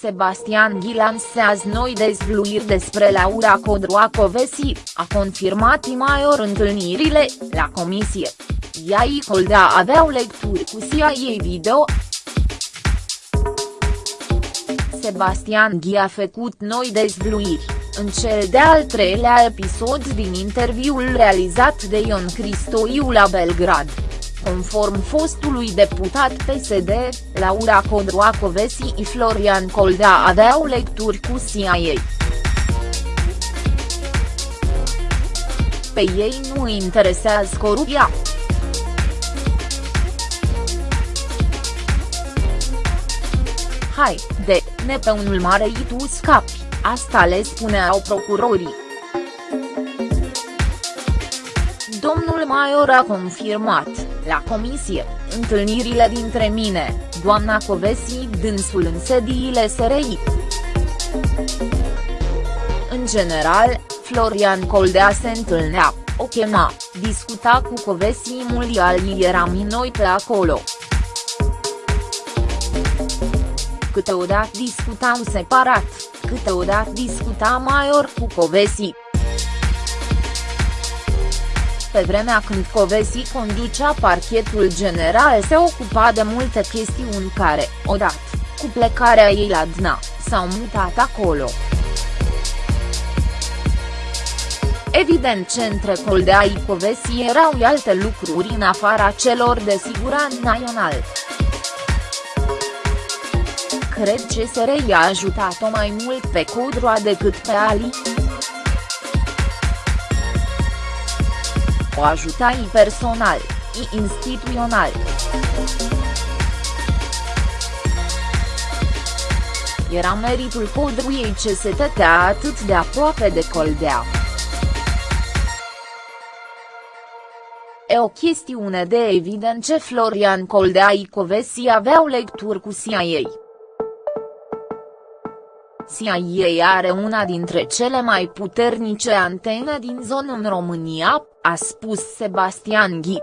Sebastian Ghi lansează noi dezvluiri despre Laura Codroacovesi, a confirmat Imaior întâlnirile, la comisie. Ea și Coldea aveau lecturi cu CIA ei video. Sebastian Ghi a făcut noi dezvluiri, în cel de-al treilea episod din interviul realizat de Ion Cristoiu la Belgrad. Conform fostului deputat PSD, Laura Codroacovesi și Florian Coldea aveau lecturi cu CIA. Pe ei nu interesează corupția. Hai, de, ne pe unul mare și tu scapi, asta le spuneau procurorii. Domnul Maior a confirmat, la comisie, întâlnirile dintre mine, doamna Covesi dânsul în sediile SRI. În general, Florian Coldea se întâlnea, o chema, discuta cu Covesi Mulial eram noi pe acolo. Câteodată discutam separat, câteodată discuta Maior cu Covesi pe vremea când Covesi conducea parchetul general se ocupa de multe chestiuni care, odată, cu plecarea ei la DNA, s-au mutat acolo. Evident ce între Coldea și Covesi erau alte lucruri în afara celor de siguranță național. Cred că SRI a ajutat-o mai mult pe Codroa decât pe Ali. O ajutai personal, și instituțional. Era meritul codruiei ce se tătea atât de aproape de Coldea. E o chestiune de evident ce Florian Coldea și Covesi aveau lecturi cu CIA. CIA are una dintre cele mai puternice antene din zonă în România, a spus Sebastian Ghi.